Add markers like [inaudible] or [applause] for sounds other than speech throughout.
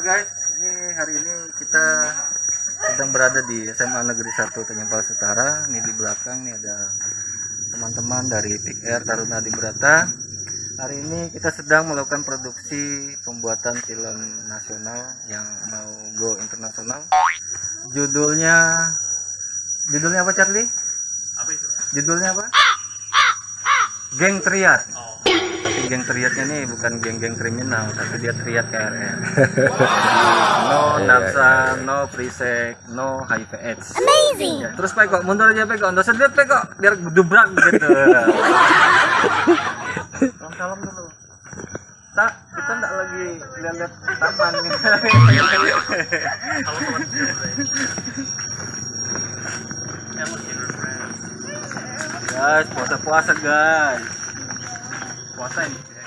Guys, ini hari ini kita sedang berada di SMA Negeri 1 Tanjung Setara. Utara. Ini di belakang nih ada teman-teman dari PR Taruna Di Berata. Hari ini kita sedang melakukan produksi pembuatan film nasional yang mau go internasional. Judulnya Judulnya apa Charlie? Apa itu? Judulnya apa? Geng Triad. Tapi geng triadnya nih bukan geng-geng kriminal, tapi dia triad KRN. [laughs] no nafsa, no prisek, no HIV AIDS. Amazing. terus Pak kok mundur aja Pak kok, nggak sedih Pak kok, biar dubrak gitu. [laughs] Salam salam dulu. Tak, kita nggak lagi lihat-lihat taman [laughs] guys, puasa-puasa guys. Puasa ini. 我在你的。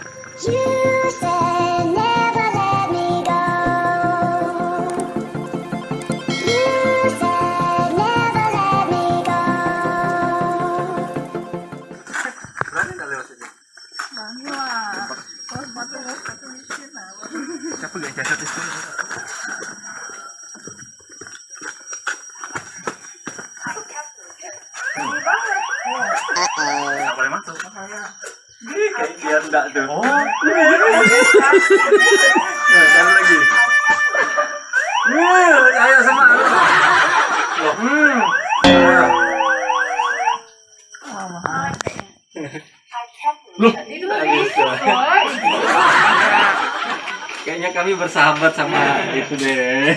Uh-oh. Dia enggak tuh. Oh. Nah, cari lagi. Wih, ayo sama. Hmm. Loh. Kayaknya kami bersahabat sama itu deh.